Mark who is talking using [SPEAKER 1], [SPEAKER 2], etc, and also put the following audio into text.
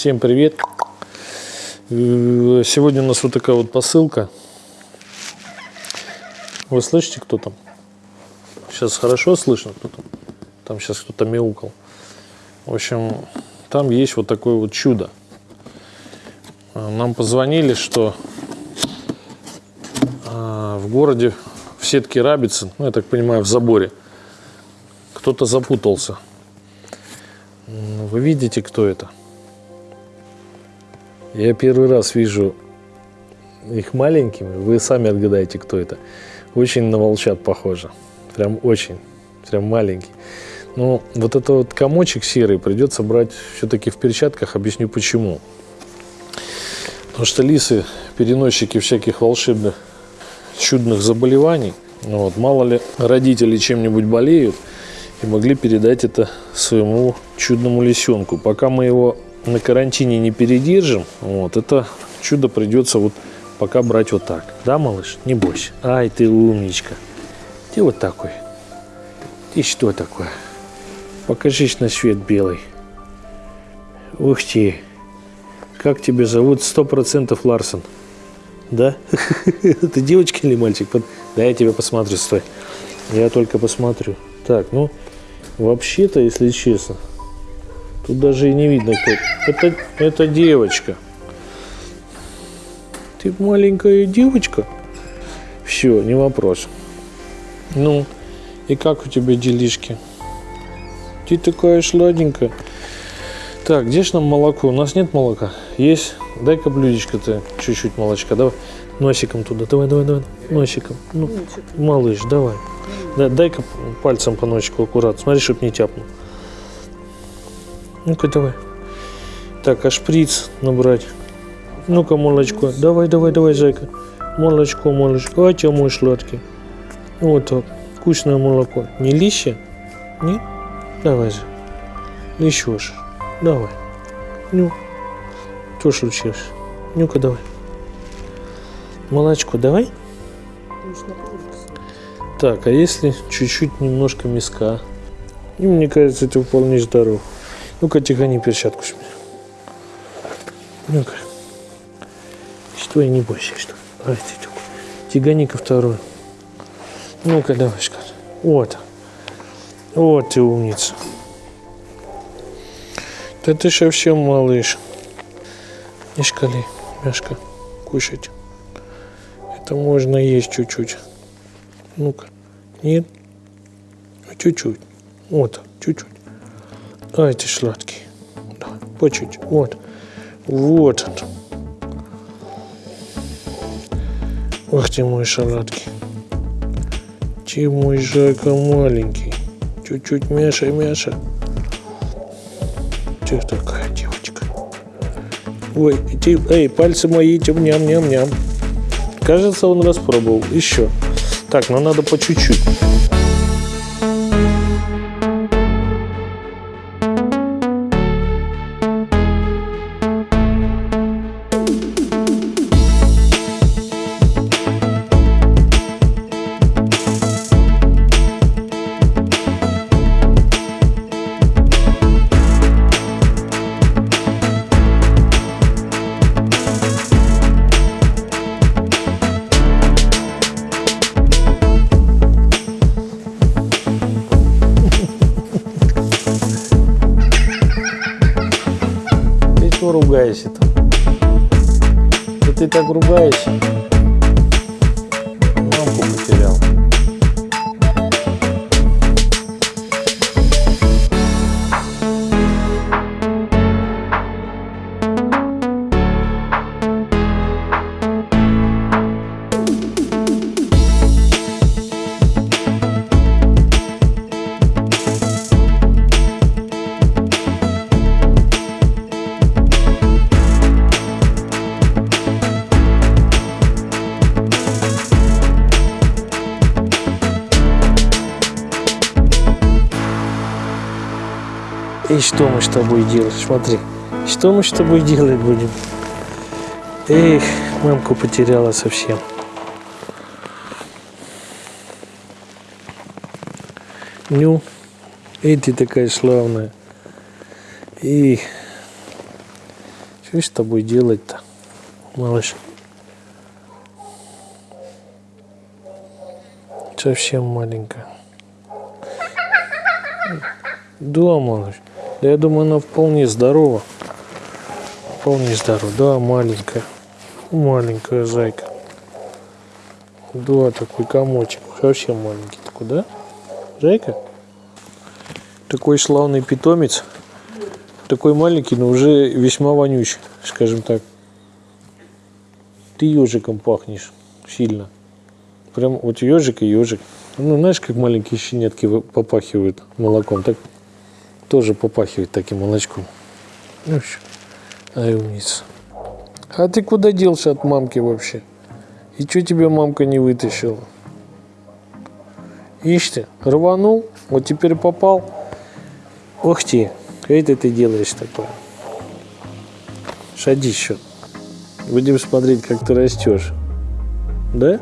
[SPEAKER 1] Всем привет! Э, Сегодня у нас вот такая вот посылка. Вы слышите, кто там? Сейчас хорошо слышно, кто там? Там сейчас кто-то мяукал. В общем, там есть вот такое вот чудо. Э, Нам позвонили, что э, в городе в сетке Рабицы, ну, я так понимаю, в заборе, кто-то запутался. Вы видите, кто это? Я первый раз вижу их маленькими. Вы сами отгадаете, кто это. Очень на волчат похоже. Прям очень. Прям маленький. Ну, вот это вот комочек серый придется брать все-таки в перчатках. Объясню почему. Потому что лисы переносчики всяких волшебных чудных заболеваний. Ну Вот, мало ли родители чем-нибудь болеют и могли передать это своему чудному лисенку. Пока мы его на карантине не передержим, вот, это чудо придется вот пока брать вот так. Да, малыш? Не бойся. Ай, ты умничка. Ты вот такой. Ты что такое? Покажись на свет белый. Ух ты. Как тебя зовут? Сто процентов Ларсон. Да? Ты девочка или мальчик? Да, я тебя посмотрю, стой. Я только посмотрю. Так, ну, вообще-то, если честно, тут даже и не видно, кто это. Это, девочка. Ты маленькая девочка? Все, не вопрос. Ну, и как у тебя делишки? Ты такая сладенькая. Так, где ж нам молоко? У нас нет молока. Есть. Дай-ка блюдечко-то, чуть-чуть молочка. Давай носиком туда. Давай, давай, давай. Носиком. Ну, малыш, давай. Да, дай-ка пальцем по носику аккуратно. Смотри, чтоб не тяпнул. Ну-ка, давай. Так, а шприц набрать. Ну-ка, молочко. Давай, давай, давай, зайка. Молочко, молочко. А тебя мой сладкий. Вот так. Вкусное молоко. Не лище? Нет? Давай же. Еще же. Давай. Ну. Что случилось? Ну-ка, давай. Молочко давай. Так, а если чуть-чуть немножко миска? И мне кажется, это вполне здорово. Ну-ка, тихони перчатку с меня. Ну-ка. Что, не бойся, что? Ай, ты такой. Тягани-ка вторую. Ну-ка, давай, Шкар. Вот. Вот ты умница. Да ты совсем малыш. Не шкали, мяшка. Кушать. Это можно есть чуть-чуть. Ну-ка. Нет? Ну, Чуть-чуть. Вот, чуть-чуть. Ай, ты сладкий. Давай, по чуть. Вот. Вот он. Ох ты мой сладкий. Ты мой зайка маленький. Чуть-чуть Мяша, Мяша. Ты такая девочка. Ой, ты, эй, пальцы мои, тем ням-ням-ням. Кажется, он распробовал. Еще. Так, но надо по чуть-чуть. Что ругаешься-то? Да ты так ругаешься. И что мы с тобой делать? Смотри, что мы с тобой делать будем? Эх, мамку потеряла совсем. Ну, и ты такая славная. И Что с тобой делать-то, малыш? Совсем маленькая. Да, малыш. Да я думаю, она вполне здорова. Вполне здорова. Да, маленькая. Маленькая зайка. Да, такой комочек. Совсем маленький такой, да? Зайка? Такой славный питомец. Такой маленький, но уже весьма вонючий, скажем так. Ты ежиком пахнешь сильно. Прям вот ежик и ежик. Ну, знаешь, как маленькие щенятки попахивают молоком, так тоже попахивает таким молочком. Ну. Ай, умница. А ты куда делся от мамки вообще? И что тебя мамка не вытащила? Ишь ты, рванул, вот теперь попал. Ох ты, это ты делаешь такое. Садись еще. Будем смотреть, как ты растешь. Да?